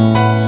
Música